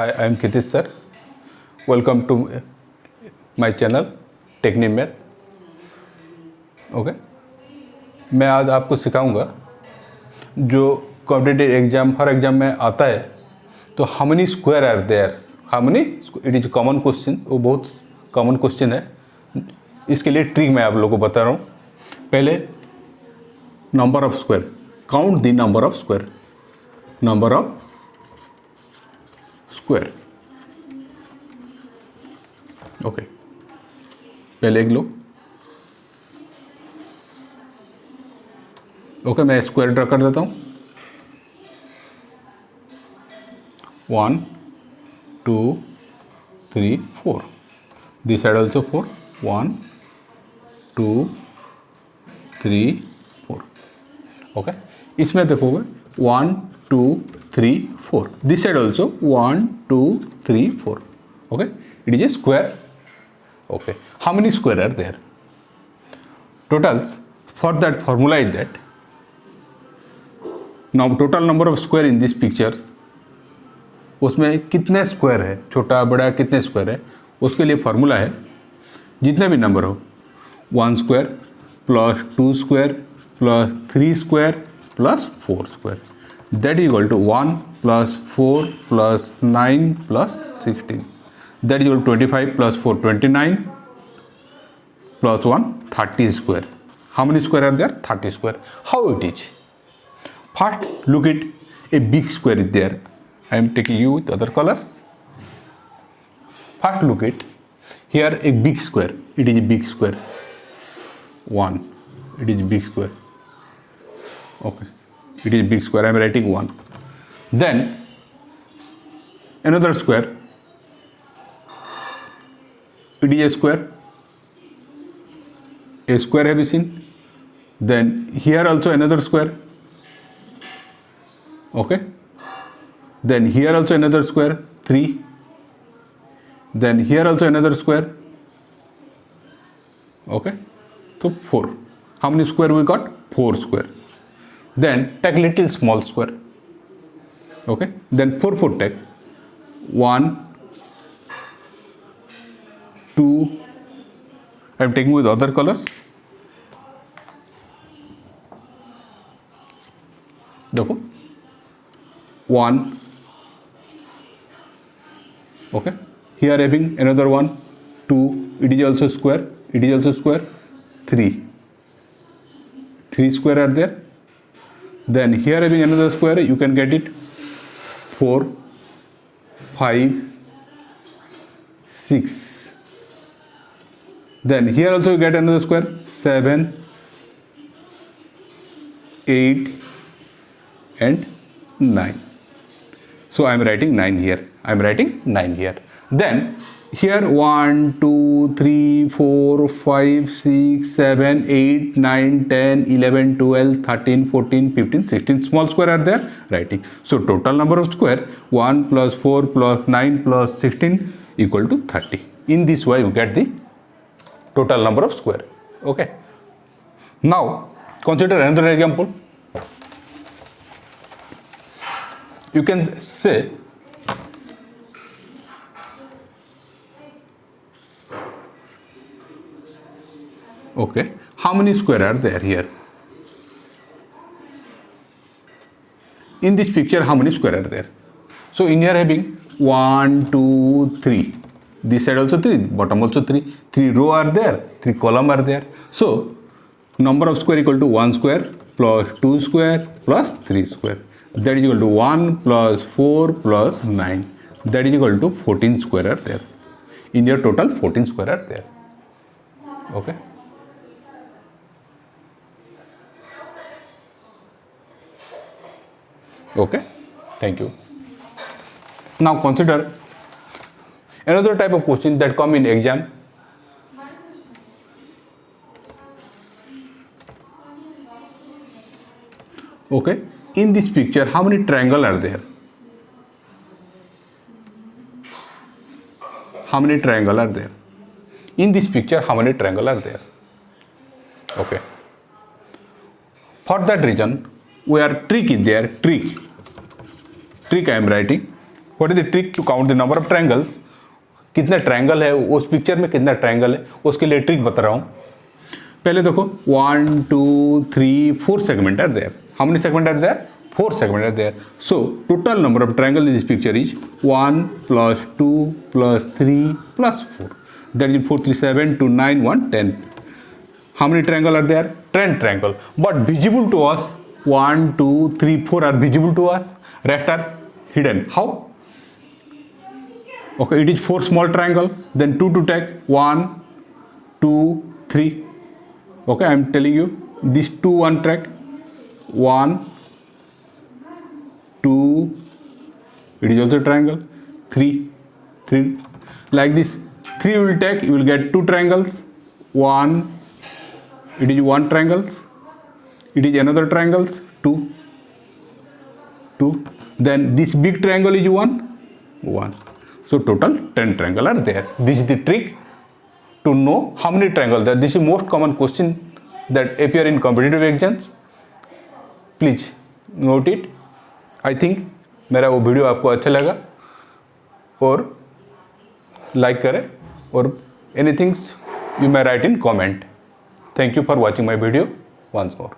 Hi, I am Kitish sir. Welcome to my channel technique okay मैं आज आपको सिखाऊँगा जो कॉम्पिटेटिव एग्ज़ाम हर exam में आता है तो how many square are there how many it is common question वो बहुत कॉमन क्वेश्चन है। इसके लिए ट्रिक मैं आप लोगों को बता रहा हूँ। पहले number of square count the number of square number of square okay पहले एक लो ओके मैं स्क्वायर ड्रा कर देता हूँ one two three four this side also four one two three four okay इसमें देखोगे one two three four this side also one two three four okay it is a square okay how many square are there totals for that formula is that now total number of square in this pictures उसमें कितने square है छोटा बड़ा कितने square है उसके लिए formula है जितने भी नंबर हो one square plus two square plus three square plus four square That equal to 1 plus 4 plus 9 plus 16 That equal to 25 plus 4 29 plus 1 30 square. How many square are there? 30 square. How it is? First look at a big square is there. I am taking you with other color. First look at here a big square. It is a big square. One. It is big square. Okay it is big square. I am writing 1 then another square. It is a square. A square have you seen? Then here also another square. Okay. Then here also another square. 3 then here also another square. Okay. So 4 how many square we got? 4 square then take little small square. Okay? Then 4 4 take. 1 2 I am taking with other colors. देखो one. Okay? Here having another one. Two. It is also square. It is also square. Three. Three square are there then here having another square. You can get it. Four five six. Then here also you get another square. 7 8 and 9 so i am writing 9 here. I am writing 9 here. Then here 1 2 3 4 5 6 7 8 9 10 11 12 13 14 15 16 small square are there. Writing. So total number of square 1 plus 4 plus 9 plus 16 equal to 30 in this way you get the total number of square. Okay. Now consider another example. You can say okay. How many square are there here? In this picture how many square are there? So in here having 1 2 3 this side also 3 bottom also 3 3 row are there 3 column are there. So number of square equal to 1 square plus 2 square plus 3 square. That is equal to 1 plus 4 plus 9 that is equal to 14 square are there. In your total 14 square are there. Okay okay? Thank you. Now consider another type of question that come in exam. Okay? In this picture how many triangle are there? How many triangle are there? In this picture how many triangle are there? Okay? For that reason we are trick is there trick trick I am writing what is the trick to count the number of triangles कितने triangle है? उस picture में कितना triangle है? उसके लिए trick बता रहा हूँ। पहले देखो one two three four segment are there how many segment are there four segment are there so total number of triangle in this picture is 1 plus 2 plus 3 plus 4 that is 4 3 7 2 9 1 10 how many triangle are there? 10 triangle. But visible to us 1 2 3 4 are visible to us. Rest are hidden. How? Okay it is four small triangle then two to take. One two three. Okay i am telling you these two one track. One two it is also triangle. Three three. Like this three will take you will get two triangles. One it is one triangles. It is another triangles. Two two then this big triangle is one one so total 10 triangle are there this is the trick to know how many triangles there this is most common question that appear in competitive exams please note it I think मेरा वो video आपको अच्छा लगा और like करें और anythings you may write in comment thank you for watching my video once more